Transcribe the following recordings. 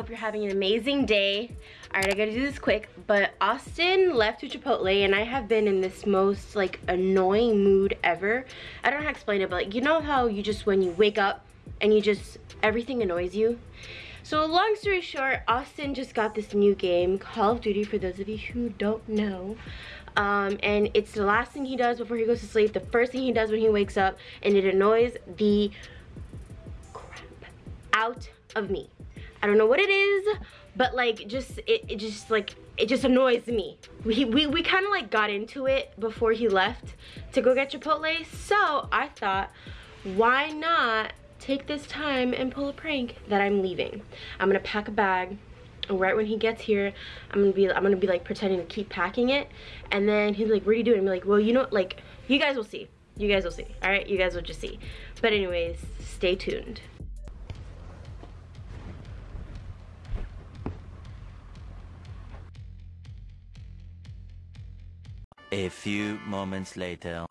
hope you're having an amazing day. All right, I gotta do this quick, but Austin left to Chipotle and I have been in this most like annoying mood ever. I don't know how to explain it, but like, you know how you just, when you wake up and you just, everything annoys you? So long story short, Austin just got this new game, Call of Duty, for those of you who don't know. Um, and it's the last thing he does before he goes to sleep, the first thing he does when he wakes up, and it annoys the crap out of me. I don't know what it is, but like just, it, it just like, it just annoys me. We, we, we kind of like got into it before he left to go get Chipotle. So I thought, why not take this time and pull a prank that I'm leaving. I'm gonna pack a bag right when he gets here i'm gonna be i'm gonna be like pretending to keep packing it and then he's like what are you doing i'm like well you know like you guys will see you guys will see all right you guys will just see but anyways stay tuned A few moments later.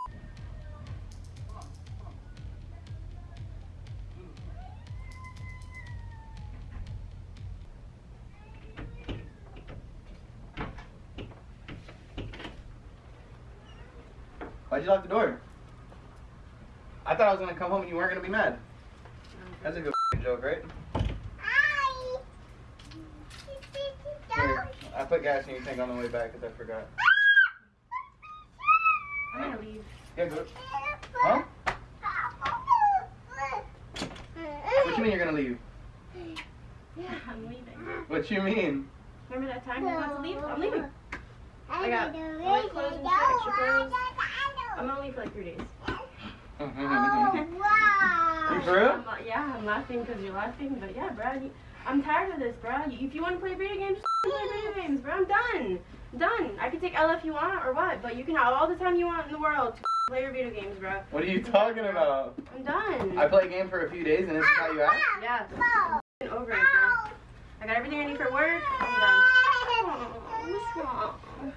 Why'd you lock the door? I thought I was gonna come home and you weren't gonna be mad. That's a good joke, right? Here, I put gas in your tank on the way back because I forgot. I'm gonna leave Yeah, go. Huh? What do you mean you're gonna leave? yeah i'm leaving What you mean? remember that time you about to leave i'm leaving I got my clothes and shit, extra clothes. i'm gonna leave for like three days oh, you for real? I'm, yeah, I'm laughing because you're laughing, but yeah, bro, you, I'm tired of this, bro. You, if you want to play video games, just play video games, bro. I'm done. I'm done. I can take L if you want or what, but you can have all the time you want in the world to play your video games, bro. What are you talking about? I'm done. I play a game for a few days and this is how you act? yeah, I'm over it, bro. I got everything I need for work. I'm done. Oh, what's wrong?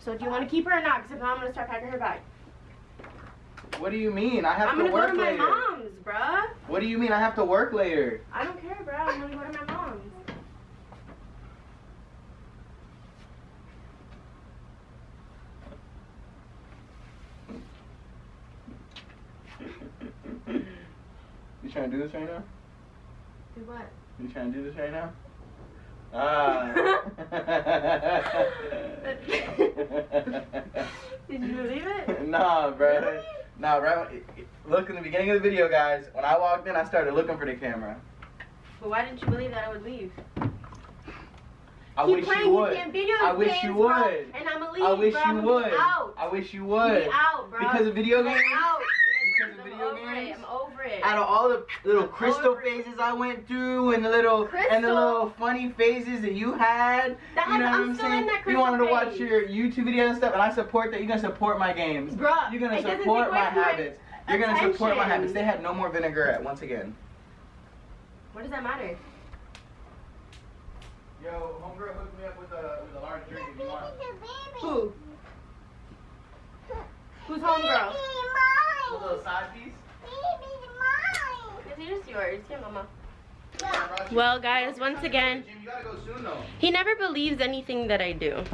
So do you want to keep her or not? Because if not, I'm gonna start packing her bag. What do you mean? I have I'm to gonna go work to my later. mom's, bruh. What do you mean I have to work later? I don't care, bro. I'm gonna go to my mom's. You trying to do this right now? Do what? You trying to do this right now? Ah. Did you believe it? nah, bro. Nah, bro. Look in the beginning of the video, guys. When I walked in, I started looking for the camera. But why didn't you believe that I would leave? I Keep wish playing you would. video I wish games, you bro, would. And I'ma leave, I wish bro. you would. out. I wish you would. Be out, bro. Because of video games? out. Because of video games? It. I'm over it. Out of all the little I'm crystal over phases I went through and the little and the little funny phases that you had, That- you know I'm what I'm still saying? in that you wanted to crystal watch phase. your YouTube videos and stuff, and I support that. You're gonna support my games. Bruh, You're gonna support my away from habits. You're gonna support my habits. They had no more vinaigrette once again. What does that matter? Yo, homegirl hooked me up with a with a large drink if you want. Who? Who's homegirl? A little side piece. It's just yours. Here, mama. I Well, guys, once again, Jim, you gotta go soon though. he never believes anything that I do.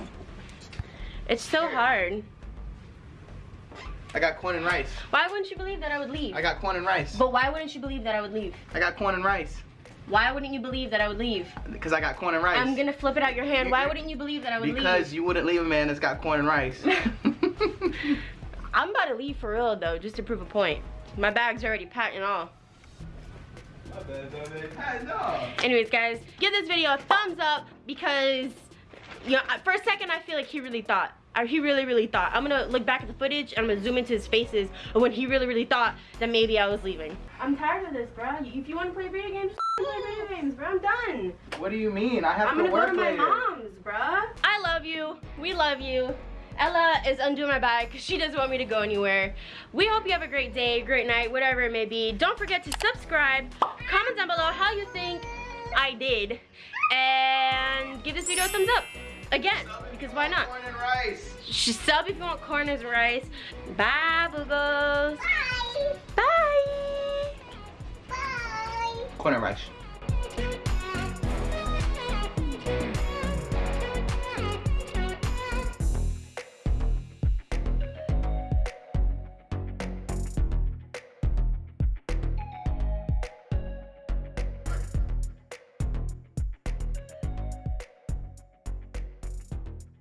It's so hard. I got corn and rice. Why wouldn't you believe that I would leave? I got corn and rice. But why wouldn't you believe that I would leave? I got corn and rice. Why wouldn't you believe that I would leave? Because I got corn and rice. I'm gonna flip it out your hand. Why wouldn't you believe that I would Because leave? Because you wouldn't leave a man that's got corn and rice. I'm about to leave for real though, just to prove a point. My bag's already packed and all. Anyways, guys, give this video a thumbs up because, you know, for a second I feel like he really thought. uh, He really, really thought. I'm gonna look back at the footage and I'm gonna zoom into his faces of when he really, really thought that maybe I was leaving. I'm tired of this, bro. If you want to play video games, just play video games, bro. I'm done. What do you mean? I have I'm to gonna go work to my later. mom's, bruh. I love you. We love you. Ella is undoing my bag because she doesn't want me to go anywhere. We hope you have a great day, great night, whatever it may be. Don't forget to subscribe. Comment down below how you think I did. And give this video a thumbs up. Again, because why not? Corn and rice. Sh- Sub if you want corn and rice. Bye, boogles. Bye. Bye. Bye. Corn and rice.